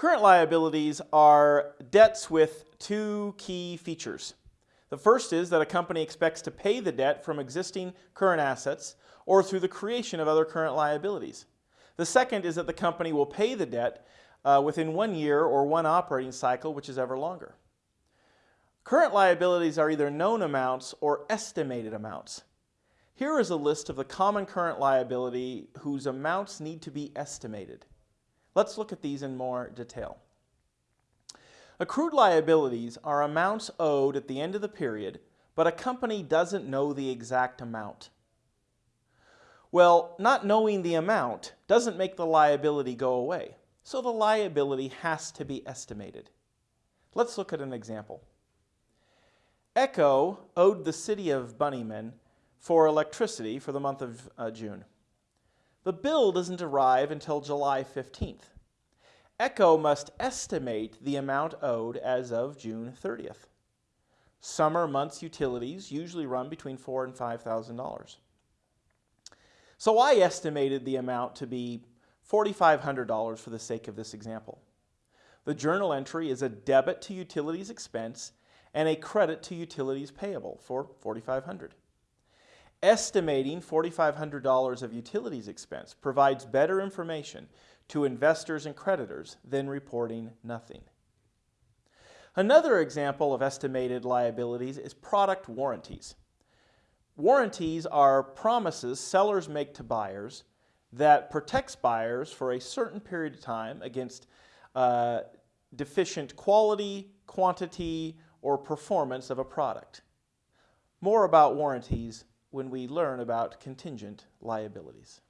Current liabilities are debts with two key features. The first is that a company expects to pay the debt from existing current assets or through the creation of other current liabilities. The second is that the company will pay the debt uh, within one year or one operating cycle, which is ever longer. Current liabilities are either known amounts or estimated amounts. Here is a list of the common current liability whose amounts need to be estimated. Let's look at these in more detail. Accrued liabilities are amounts owed at the end of the period, but a company doesn't know the exact amount. Well, not knowing the amount doesn't make the liability go away, so the liability has to be estimated. Let's look at an example. Echo owed the city of Bunnyman for electricity for the month of uh, June. The bill doesn't arrive until July 15th. ECHO must estimate the amount owed as of June 30th. Summer months utilities usually run between four and $5,000. So I estimated the amount to be $4,500 for the sake of this example. The journal entry is a debit to utilities expense and a credit to utilities payable for $4,500. Estimating $4,500 of utilities expense provides better information to investors and creditors than reporting nothing. Another example of estimated liabilities is product warranties. Warranties are promises sellers make to buyers that protects buyers for a certain period of time against uh, deficient quality, quantity, or performance of a product. More about warranties when we learn about contingent liabilities.